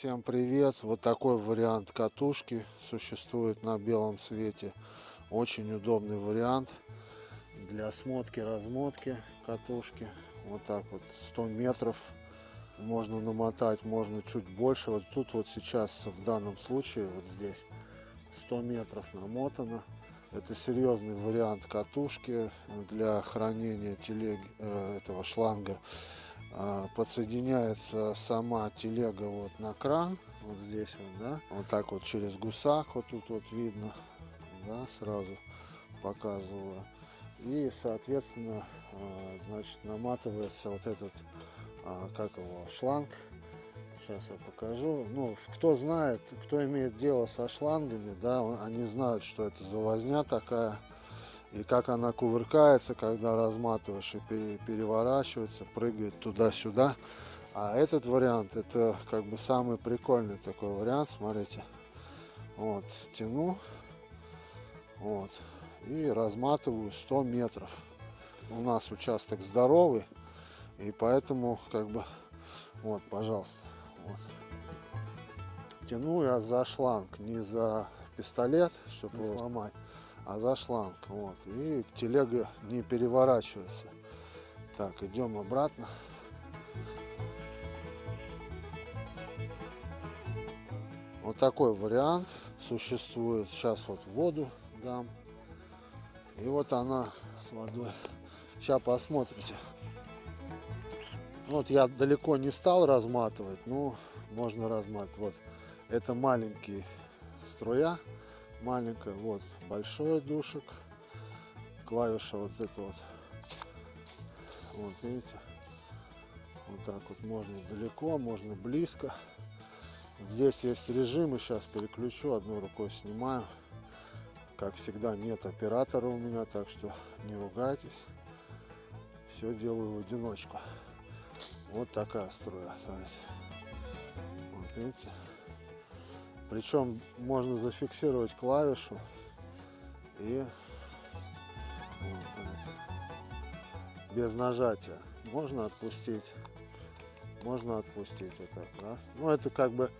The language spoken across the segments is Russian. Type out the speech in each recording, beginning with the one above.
Всем привет! Вот такой вариант катушки существует на белом свете. Очень удобный вариант для смотки-размотки катушки. Вот так вот 100 метров можно намотать, можно чуть больше. Вот тут вот сейчас в данном случае, вот здесь 100 метров намотано. Это серьезный вариант катушки для хранения телеги, э, этого шланга подсоединяется сама телега вот на кран вот здесь вот да. Вот так вот через гусак вот тут вот видно да сразу показываю. И соответственно а, значит наматывается вот этот а, как его шланг. Сейчас я покажу. Ну кто знает кто имеет дело со шлангами да они знают что это за возня такая и как она кувыркается, когда разматываешь и переворачивается, прыгает туда-сюда. А этот вариант, это как бы самый прикольный такой вариант, смотрите. Вот, тяну, вот, и разматываю 100 метров. У нас участок здоровый, и поэтому как бы, вот, пожалуйста, вот. Тяну я за шланг, не за пистолет, чтобы его сломать а за шланг. Вот. И телега не переворачивается. Так, идем обратно. Вот такой вариант существует. Сейчас вот воду дам. И вот она с водой. Сейчас посмотрите. Вот я далеко не стал разматывать, но можно разматывать. Вот это маленький струя маленькая, вот большой душек, клавиша вот это вот, вот видите, вот так вот можно далеко, можно близко. Здесь есть режимы, сейчас переключу, одной рукой снимаю. Как всегда нет оператора у меня, так что не ругайтесь. Все делаю в одиночку. Вот такая струя, смотрите. Вот видите. Причем можно зафиксировать клавишу и без нажатия. Можно отпустить. Можно отпустить вот раз. Ну это как бы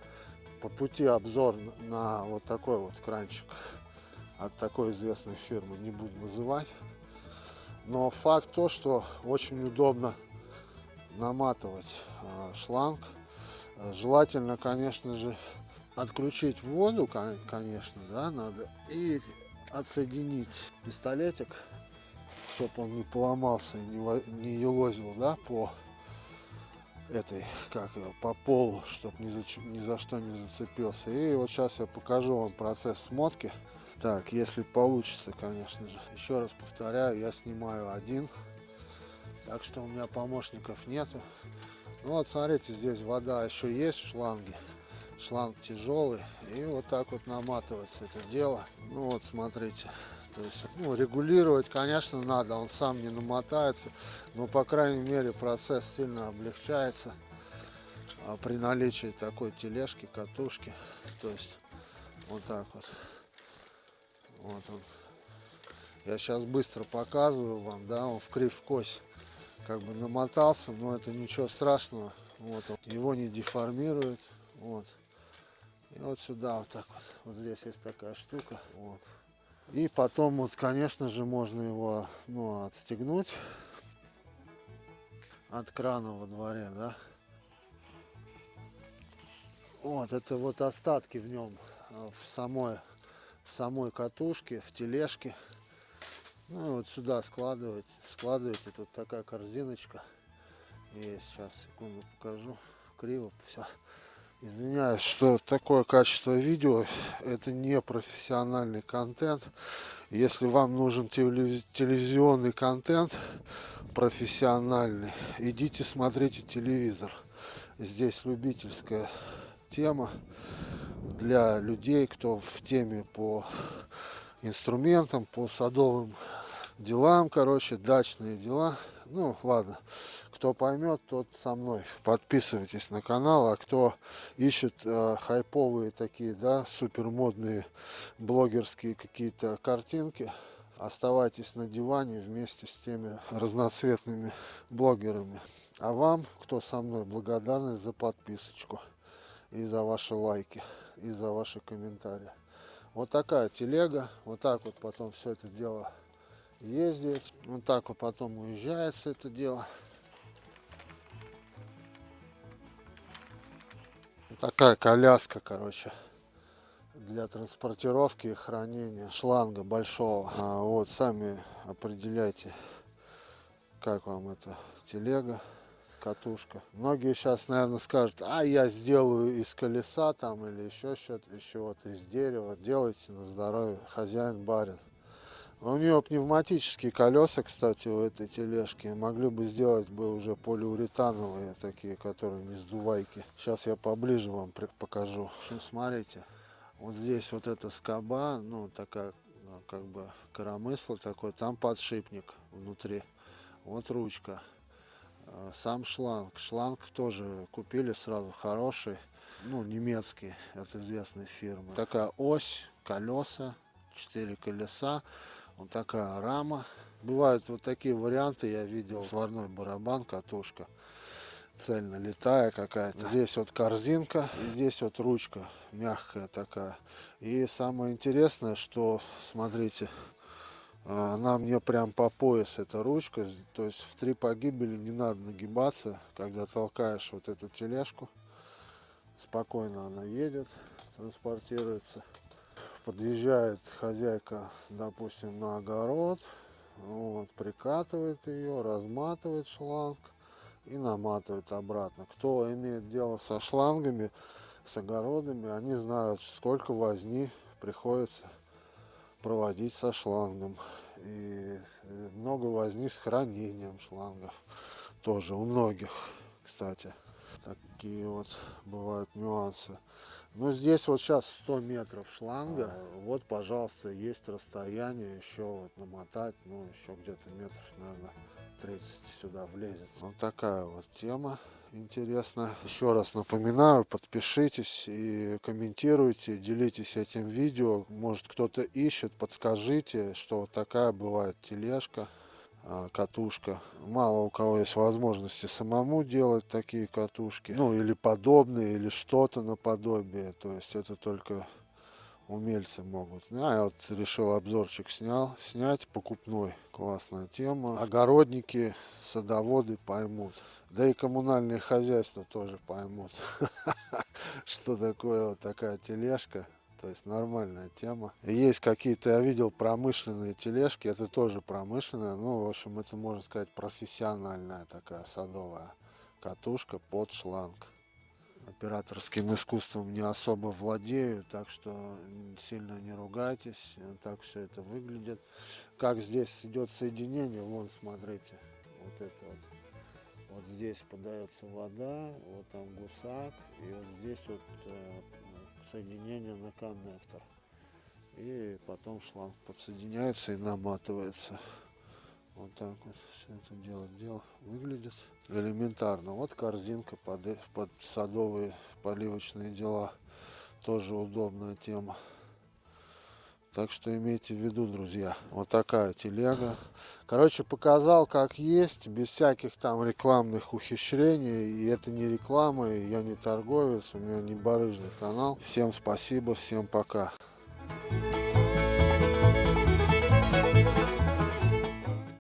по пути обзор на вот такой вот кранчик от такой известной фирмы не буду называть. Но факт то, что очень удобно наматывать а, шланг. Желательно, конечно же, отключить воду, конечно, да, надо, и отсоединить пистолетик, чтобы он не поломался и не, не елозил, да, по этой, как его, по полу, чтобы ни за, ни за что не зацепился. И вот сейчас я покажу вам процесс смотки. Так, если получится, конечно же. Еще раз повторяю, я снимаю один, так что у меня помощников нету. Ну вот, смотрите, здесь вода еще есть в шланге шланг тяжелый и вот так вот наматывается это дело. Ну вот смотрите то есть ну, регулировать конечно надо он сам не намотается но по крайней мере процесс сильно облегчается а при наличии такой тележки катушки. То есть вот так вот. Вот он. Я сейчас быстро показываю вам да он в крив кость как бы намотался но это ничего страшного. Вот он. Его не деформирует. Вот и вот сюда вот так вот. Вот здесь есть такая штука. Вот. И потом вот, конечно же, можно его ну, отстегнуть от крана во дворе, да. Вот, это вот остатки в нем, а, в самой, в самой катушке, в тележке. Ну и вот сюда складывать, складываете, тут такая корзиночка. И сейчас, секунду покажу, криво все. Извиняюсь, что такое качество видео. Это не профессиональный контент. Если вам нужен телевизионный контент профессиональный, идите смотрите телевизор. Здесь любительская тема для людей, кто в теме по инструментам, по садовым делам, короче, дачные дела. Ну, ладно. Кто поймет, тот со мной. Подписывайтесь на канал. А кто ищет э, хайповые такие, да, супер модные блогерские какие-то картинки, оставайтесь на диване вместе с теми разноцветными блогерами. А вам, кто со мной, благодарность за подписочку. и за ваши лайки, и за ваши комментарии. Вот такая телега, вот так вот потом все это дело ездит, вот так вот потом уезжается это дело. такая коляска, короче, для транспортировки и хранения шланга большого. А вот сами определяйте, как вам эта телега, катушка. Многие сейчас, наверное, скажут, а я сделаю из колеса там или еще что-то, еще вот из дерева. Делайте на здоровье, хозяин барин. У нее пневматические колеса, кстати, у этой тележки. Могли бы сделать бы уже полиуретановые такие, которые не сдувайки. Сейчас я поближе вам покажу. Общем, смотрите. Вот здесь вот эта скоба, ну такая, ну, как бы коромысло такой. Там подшипник внутри. Вот ручка. А, сам шланг. Шланг тоже купили сразу хороший. Ну, немецкий, от известной фирмы. Такая ось, колеса, четыре колеса. Вот такая рама. Бывают вот такие варианты, я видел. Сварной барабан, катушка. Цельно летая какая-то. Здесь вот корзинка, здесь вот ручка мягкая такая. И самое интересное, что, смотрите, она мне прям по пояс эта ручка. То есть в три погибели не надо нагибаться, когда толкаешь вот эту тележку. Спокойно она едет, транспортируется подъезжает хозяйка, допустим, на огород, вот, прикатывает ее, разматывает шланг и наматывает обратно. Кто имеет дело со шлангами, с огородами, они знают, сколько возни приходится проводить со шлангом. И много возни с хранением шлангов. Тоже у многих, кстати. Такие вот бывают нюансы. Ну, здесь вот сейчас 100 метров шланга. А, вот, пожалуйста, есть расстояние еще вот намотать. Ну, еще где-то метров, наверное, 30 сюда влезет. Вот такая вот тема интересная. Еще раз напоминаю, подпишитесь и комментируйте, делитесь этим видео. Может, кто-то ищет, подскажите, что вот такая бывает тележка. А, катушка. Мало у кого есть возможности самому делать такие катушки. Ну или подобные, или что-то наподобие. То есть это только умельцы могут. А я вот решил обзорчик снял, снять покупной. Классная тема. Огородники, садоводы поймут. Да и коммунальные хозяйства тоже поймут, что такое вот такая тележка то есть нормальная тема. Есть какие-то, я видел промышленные тележки, это тоже промышленная, ну, в общем, это, можно сказать, профессиональная такая садовая катушка под шланг. Операторским искусством не особо владею, так что сильно не ругайтесь, так все это выглядит. Как здесь идет соединение, вон, смотрите, вот это вот. Вот здесь подается вода, вот там гусак, и вот здесь вот э, соединение на коннектор. И потом шланг подсоединяется и наматывается. Вот так вот все это дело, дело выглядит элементарно. Вот корзинка под, под садовые поливочные дела. Тоже удобная тема. Так что имейте в виду, друзья, вот такая телега. Короче, показал как есть, без всяких там рекламных ухищрений. И это не реклама, и я не торговец, у меня не барыжный канал. Всем спасибо, всем пока.